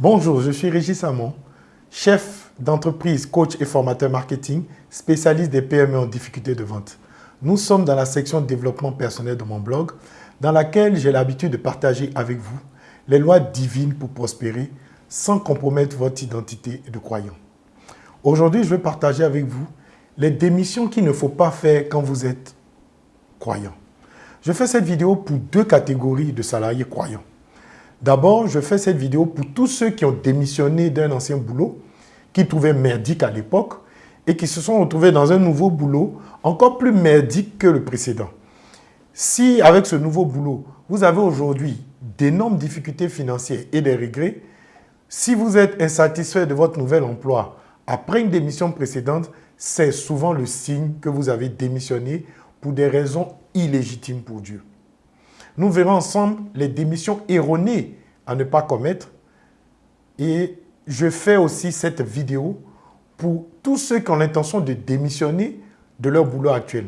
Bonjour, je suis Régis Samon, chef d'entreprise, coach et formateur marketing, spécialiste des PME en difficulté de vente. Nous sommes dans la section développement personnel de mon blog, dans laquelle j'ai l'habitude de partager avec vous les lois divines pour prospérer sans compromettre votre identité de croyant. Aujourd'hui, je vais partager avec vous les démissions qu'il ne faut pas faire quand vous êtes croyant. Je fais cette vidéo pour deux catégories de salariés croyants. D'abord, je fais cette vidéo pour tous ceux qui ont démissionné d'un ancien boulot, qui trouvaient merdique à l'époque, et qui se sont retrouvés dans un nouveau boulot encore plus merdique que le précédent. Si avec ce nouveau boulot, vous avez aujourd'hui d'énormes difficultés financières et des regrets, si vous êtes insatisfait de votre nouvel emploi après une démission précédente, c'est souvent le signe que vous avez démissionné pour des raisons illégitimes pour Dieu. Nous verrons ensemble les démissions erronées à ne pas commettre. Et je fais aussi cette vidéo pour tous ceux qui ont l'intention de démissionner de leur boulot actuel.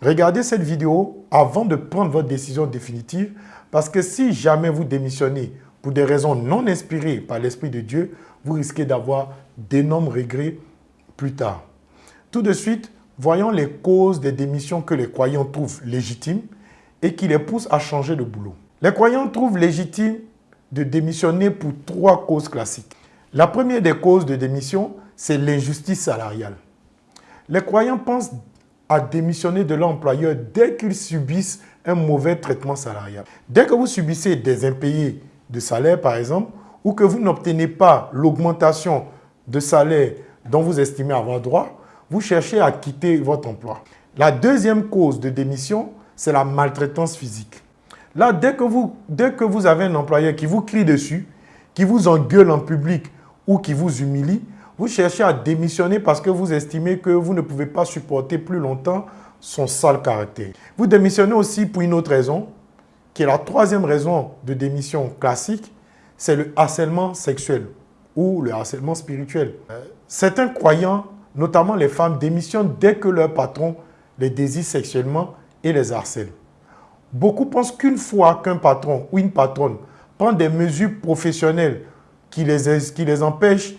Regardez cette vidéo avant de prendre votre décision définitive parce que si jamais vous démissionnez pour des raisons non inspirées par l'Esprit de Dieu, vous risquez d'avoir d'énormes regrets plus tard. Tout de suite, voyons les causes des démissions que les croyants trouvent légitimes et qui les pousse à changer de boulot. Les croyants trouvent légitime de démissionner pour trois causes classiques. La première des causes de démission, c'est l'injustice salariale. Les croyants pensent à démissionner de l'employeur dès qu'ils subissent un mauvais traitement salarial. Dès que vous subissez des impayés de salaire, par exemple, ou que vous n'obtenez pas l'augmentation de salaire dont vous estimez avoir droit, vous cherchez à quitter votre emploi. La deuxième cause de démission, c'est la maltraitance physique. Là, dès que, vous, dès que vous avez un employeur qui vous crie dessus, qui vous engueule en public ou qui vous humilie, vous cherchez à démissionner parce que vous estimez que vous ne pouvez pas supporter plus longtemps son sale caractère. Vous démissionnez aussi pour une autre raison, qui est la troisième raison de démission classique, c'est le harcèlement sexuel ou le harcèlement spirituel. Certains croyants, notamment les femmes, démissionnent dès que leur patron les désire sexuellement et les harcèlent. Beaucoup pensent qu'une fois qu'un patron ou une patronne prend des mesures professionnelles qui les, qui les empêchent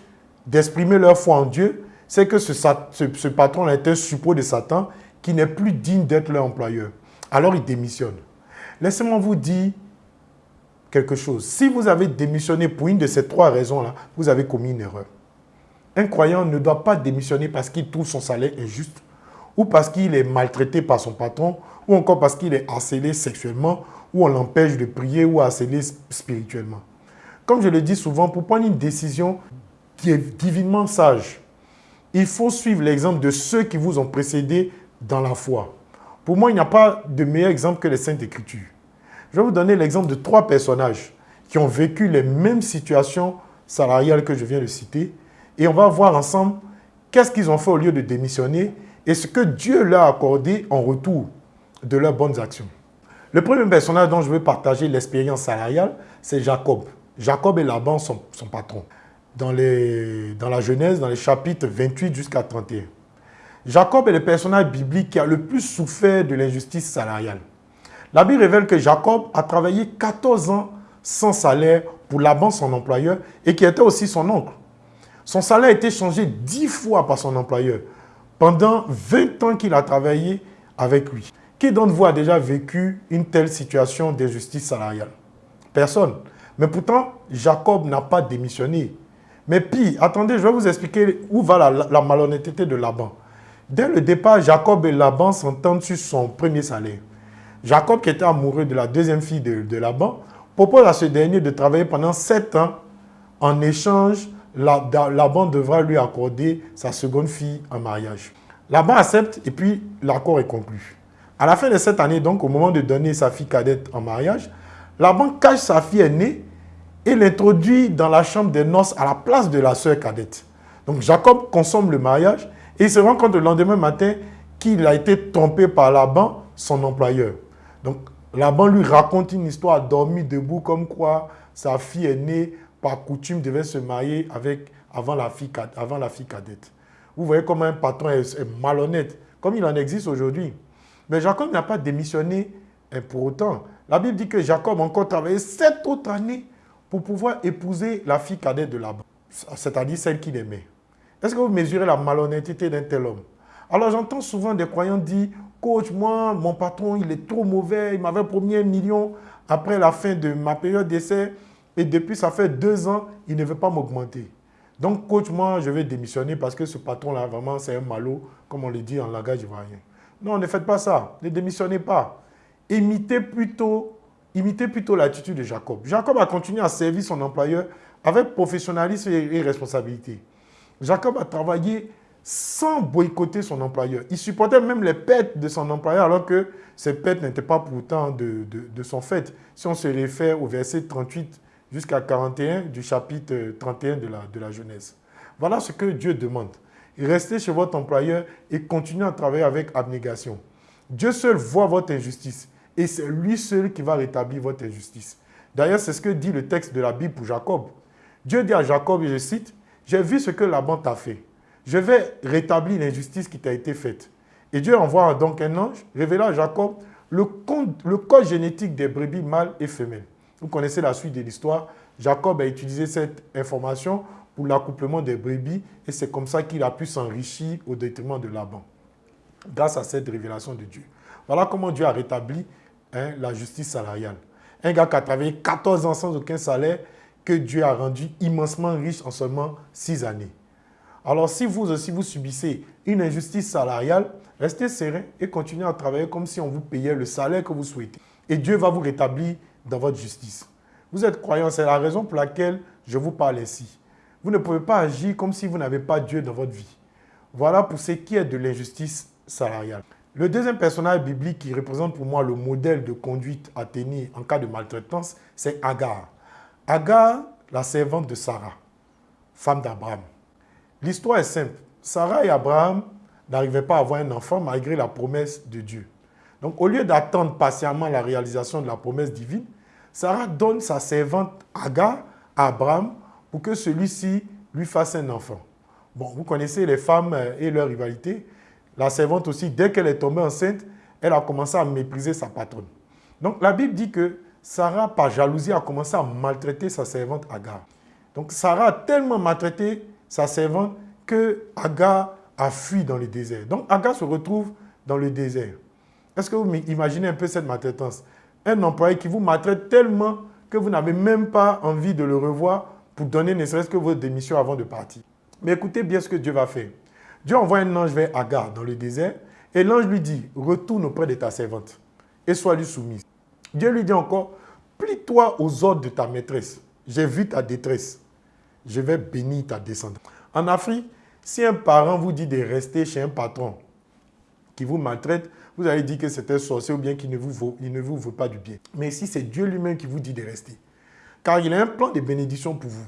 d'exprimer leur foi en Dieu, c'est que ce, ce, patron est un suppôt de Satan qui n'est plus digne d'être leur employeur. Alors il démissionne. Laissez-moi vous dire quelque chose. Si vous avez démissionné pour une de ces trois raisons-là, vous avez commis une erreur. Un croyant ne doit pas démissionner parce qu'il trouve son salaire injuste ou parce qu'il est maltraité par son patron, ou encore parce qu'il est harcelé sexuellement, ou on l'empêche de prier, ou harcelé spirituellement. Comme je le dis souvent, pour prendre une décision qui est divinement sage, il faut suivre l'exemple de ceux qui vous ont précédé dans la foi. Pour moi, il n'y a pas de meilleur exemple que les Saintes Écritures. Je vais vous donner l'exemple de trois personnages qui ont vécu les mêmes situations salariales que je viens de citer. Et on va voir ensemble qu'est-ce qu'ils ont fait au lieu de démissionner et ce que Dieu leur a accordé en retour de leurs bonnes actions. Le premier personnage dont je veux partager l'expérience salariale, c'est Jacob. Jacob et Laban, son, son patron. Dans, dans la Genèse, dans les chapitres 28 jusqu'à 31. Jacob est le personnage biblique qui a le plus souffert de l'injustice salariale. La Bible révèle que Jacob a travaillé 14 ans sans salaire pour Laban, son employeur, et qui était aussi son oncle. Son salaire a été changé 10 fois par son employeur pendant 20 ans qu'il a travaillé avec lui. Qui d'entre vous a déjà vécu une telle situation d'injustice salariale? Personne. Mais pourtant, Jacob n'a pas démissionné. Mais puis, attendez, je vais vous expliquer où va la, malhonnêteté de Laban. Dès le départ, Jacob et Laban s'entendent sur son premier salaire. Jacob, qui était amoureux de la deuxième fille de, de Laban, propose à ce dernier de travailler pendant sept ans. En échange, Laban devra lui accorder sa seconde fille en mariage. Laban accepte et puis l'accord est conclu. À la fin de cette année, donc au moment de donner sa fille cadette en mariage, Laban cache sa fille aînée et l'introduit dans la chambre des noces à la place de la sœur cadette. Donc Jacob consomme le mariage et il se rend compte le lendemain matin qu'il a été trompé par Laban, son employeur. Donc Laban lui raconte une histoire dormi debout comme quoi sa fille aînée, par coutume, devait se marier avec, avant, la fille, avant la fille cadette. Vous voyez comment un patron est malhonnête, comme il en existe aujourd'hui. Mais Jacob n'a pas démissionné hein, pour autant. La Bible dit que Jacob a encore travaillé sept autres années pour pouvoir épouser la fille cadette de Laban, c'est-à-dire celle qu'il aimait. Est-ce que vous mesurez la malhonnêteté d'un tel homme? Alors j'entends souvent des croyants dire, coach, moi, mon patron, il est trop mauvais, il m'avait promis un million après la fin de ma période d'essai, et depuis, ça fait deux ans, il ne veut pas m'augmenter. Donc, coach, moi, je vais démissionner parce que ce patron-là, vraiment, c'est un malot, comme on le dit en langage ivoirien. Non, ne faites pas ça. Ne démissionnez pas. Imitez plutôt, imitez plutôt l'attitude de Jacob. Jacob a continué à servir son employeur avec professionnalisme et responsabilité. Jacob a travaillé sans boycotter son employeur. Il supportait même les pertes de son employeur alors que ces pertes n'étaient pas pourtant de, de, son fait. Si on se réfère au verset 38 jusqu'à 41 du chapitre 31 de la, de la Genèse. Voilà ce que Dieu demande. Restez chez votre employeur et continuez à travailler avec abnégation. Dieu seul voit votre injustice et c'est lui seul qui va rétablir votre injustice. D'ailleurs, c'est ce que dit le texte de la Bible pour Jacob. Dieu dit à Jacob, et je cite, « J'ai vu ce que Laban t'a fait. Je vais rétablir l'injustice qui t'a été faite. » Et Dieu envoie donc un ange, révélant à Jacob le le code génétique des brebis mâles et femelles. Vous connaissez la suite de l'histoire. Jacob a utilisé cette information pour l'accouplement des brebis et c'est comme ça qu'il a pu s'enrichir au détriment de Laban, grâce à cette révélation de Dieu. Voilà comment Dieu a rétabli hein, la justice salariale. Un gars qui a travaillé 14 ans sans aucun salaire, que Dieu a rendu immensement riche en seulement 6 années. Alors si vous aussi vous subissez une injustice salariale, restez serein et continuez à travailler comme si on vous payait le salaire que vous souhaitez. Et Dieu va vous rétablir dans votre justice. Vous êtes croyant, c'est la raison pour laquelle je vous parle ainsi. Vous ne pouvez pas agir comme si vous n'avez pas Dieu dans votre vie. Voilà pour ce qui est de l'injustice salariale. Le deuxième personnage biblique qui représente pour moi le modèle de conduite à tenir en cas de maltraitance, c'est Agar. Agar, la servante de Sarah, femme d'Abraham. L'histoire est simple. Sarah et Abraham n'arrivaient pas à avoir un enfant malgré la promesse de Dieu. Donc au lieu d'attendre patiemment la réalisation de la promesse divine, Sarah donne sa servante Agar à Abraham pour que celui-ci lui fasse un enfant. Bon, vous connaissez les femmes euh, et leur rivalité. La servante aussi, dès qu'elle est tombée enceinte, elle a commencé à mépriser sa patronne. Donc la Bible dit que Sarah, par jalousie, a commencé à maltraiter sa servante Agar. Donc Sarah a tellement maltraité sa servante que Agar a fui dans le désert. Donc Agar se retrouve dans le désert. Est-ce que vous imaginez un peu cette maltraitance? Un employé qui vous maltraite tellement que vous n'avez même pas envie de le revoir pour donner ne serait-ce que votre démission avant de partir. Mais écoutez bien ce que Dieu va faire. Dieu envoie un ange vers Agar dans le désert et l'ange lui dit, retourne auprès de ta servante et sois lui soumise. Dieu lui dit encore, plie-toi aux ordres de ta maîtresse. J'ai vu ta détresse. Je vais bénir ta descendance. En Afrique, si un parent vous dit de rester chez un patron qui vous maltraite, vous allez dire que c'est un sorcier ou bien qu'il ne, vous ne vous veut pas du bien. Mais si c'est Dieu lui-même qui vous dit de rester, car il a un plan de bénédiction pour vous.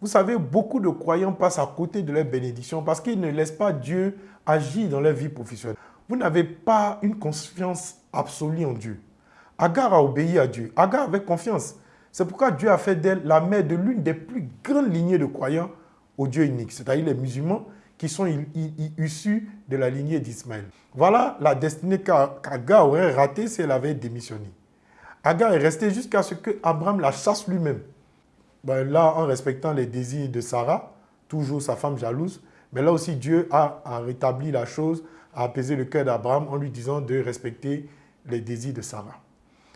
Vous savez, beaucoup de croyants passent à côté de leur bénédiction parce qu'ils ne laissent pas Dieu agir dans leur vie professionnelle. Vous n'avez pas une confiance absolue en Dieu. Agar a obéi à Dieu. Agar avait confiance. C'est pourquoi Dieu a fait d'elle la mère de l'une des plus grandes lignées de croyants au Dieu unique, c'est-à-dire les musulmans qui sont issus de la lignée d'Ismaël. Voilà la destinée qu'Agar aurait ratée si elle avait démissionné. Agar est restée jusqu'à ce que Abraham la chasse lui-même. Ben là, en respectant les désirs de Sarah, toujours sa femme jalouse, mais là aussi Dieu a, rétabli la chose, a apaisé le cœur d'Abraham en lui disant de respecter les désirs de Sarah.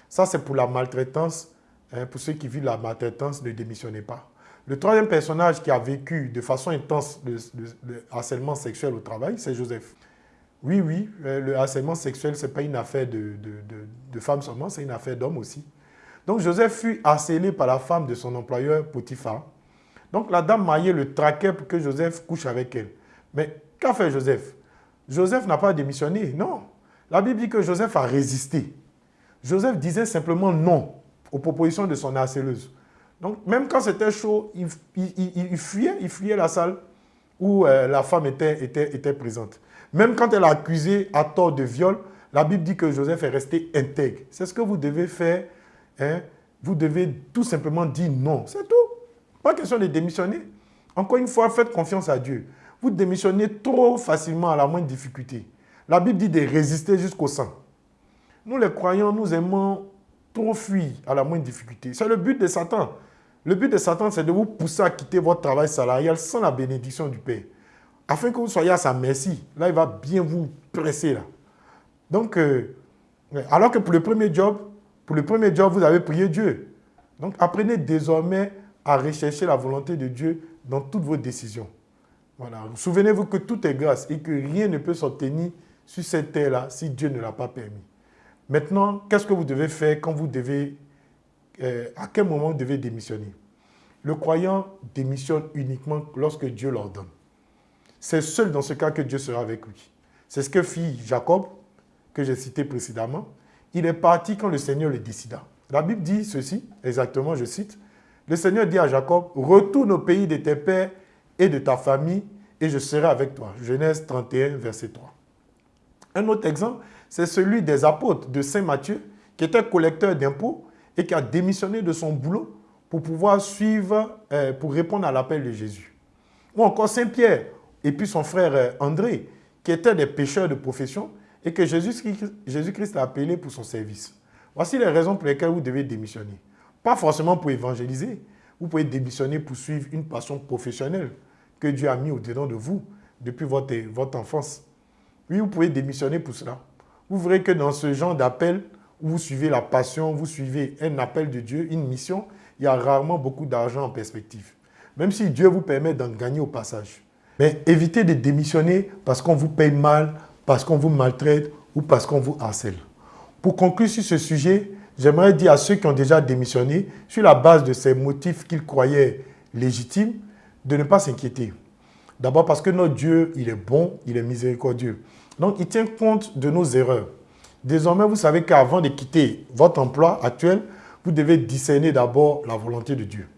Ça, c'est pour la maltraitance. Hein, pour ceux qui vivent la maltraitance, ne démissionnez pas. Le troisième personnage qui a vécu de façon intense le, harcèlement sexuel au travail, c'est Joseph. Oui, oui, euh, le harcèlement sexuel, ce n'est pas une affaire de, de seulement, c'est une affaire d'hommes aussi. Donc Joseph fut harcelé par la femme de son employeur Potiphar. Donc la dame mariée le traquait pour que Joseph couche avec elle. Mais qu'a fait Joseph? Joseph n'a pas démissionné, non. La Bible dit que Joseph a résisté. Joseph disait simplement non aux propositions de son harceleuse. Donc, même quand c'était chaud, il, fuyait, il fuyait la salle où euh, la femme était, était, était présente. Même quand elle a accusé à tort de viol, la Bible dit que Joseph est resté intègre. C'est ce que vous devez faire. Hein. Vous devez tout simplement dire non. C'est tout. Pas question de démissionner. Encore une fois, faites confiance à Dieu. Vous démissionnez trop facilement à la moindre difficulté. La Bible dit de résister jusqu'au sang. Nous les croyants, nous aimons trop fuir à la moindre difficulté. C'est le but de Satan. Le but de Satan, c'est de vous pousser à quitter votre travail salarial sans la bénédiction du Père. Afin que vous soyez à sa merci. Là, il va bien vous presser. Donc, euh, alors que pour le premier job, pour le premier job, vous avez prié Dieu. Donc, apprenez désormais à rechercher la volonté de Dieu dans toutes vos décisions. Voilà. Souvenez-vous que tout est grâce et que rien ne peut s'obtenir sur cette terre-là si Dieu ne l'a pas permis. Maintenant, qu'est-ce que vous devez faire quand vous devez, euh, à quel moment vous devez démissionner Le croyant démissionne uniquement lorsque Dieu l'ordonne. C'est seul dans ce cas que Dieu sera avec lui. C'est ce que fit Jacob, que j'ai cité précédemment. Il est parti quand le Seigneur le décida. La Bible dit ceci, exactement, je cite, le Seigneur dit à Jacob, retourne au pays de tes pères et de ta famille, et je serai avec toi. Genèse 31, verset 3. Un autre exemple, c'est celui des apôtres de Saint Matthieu, qui était collecteur d'impôts et qui a démissionné de son boulot pour pouvoir suivre, euh, pour répondre à l'appel de Jésus. Ou encore Saint Pierre et puis son frère euh, André, qui étaient des pécheurs de profession et que Jésus-Christ a appelé pour son service. Voici les raisons pour lesquelles vous devez démissionner. Pas forcément pour évangéliser. Vous pouvez démissionner pour suivre une passion professionnelle que Dieu a mis au-dedans de vous depuis votre, votre enfance. Oui, vous pouvez démissionner pour cela. Vous verrez que dans ce genre d'appel, vous suivez la passion, vous suivez un appel de Dieu, une mission, il y a rarement beaucoup d'argent en perspective. Même si Dieu vous permet d'en gagner au passage. Mais évitez de démissionner parce qu'on vous paye mal, parce qu'on vous maltraite ou parce qu'on vous harcèle. Pour conclure sur ce sujet, j'aimerais dire à ceux qui ont déjà démissionné, sur la base de ces motifs qu'ils croyaient légitimes, de ne pas s'inquiéter. D'abord parce que notre Dieu, il est bon, il est miséricordieux. Donc, il tient compte de nos erreurs. Désormais, vous savez qu'avant de quitter votre emploi actuel, vous devez discerner d'abord la volonté de Dieu.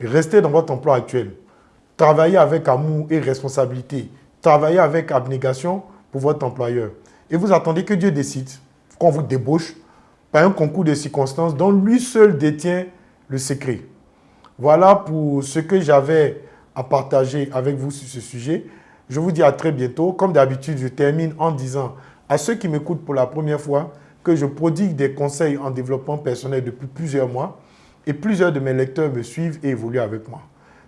restez dans votre emploi actuel. Travaillez avec amour et responsabilité. Travaillez avec abnégation pour votre employeur. Et vous attendez que Dieu décide qu'on vous débauche par un concours de circonstances dont lui seul détient le secret. Voilà pour ce que j'avais à partager avec vous sur ce sujet. Je vous dis à très bientôt. Comme d'habitude, je termine en disant à ceux qui m'écoutent pour la première fois que je prodigue des conseils en développement personnel depuis plusieurs mois et plusieurs de mes lecteurs me suivent et évoluent avec moi.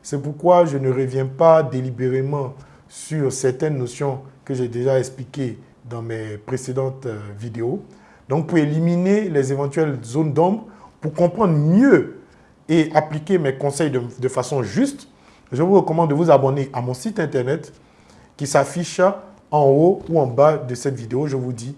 C'est pourquoi je ne reviens pas délibérément sur certaines notions que j'ai déjà expliquées dans mes précédentes euh, vidéos. Donc, pour éliminer les éventuelles zones d'ombre, pour comprendre mieux et appliquer mes conseils de, façon juste, je vous recommande de vous abonner à mon site internet qui s'affiche en haut ou en bas de cette vidéo. Je vous dis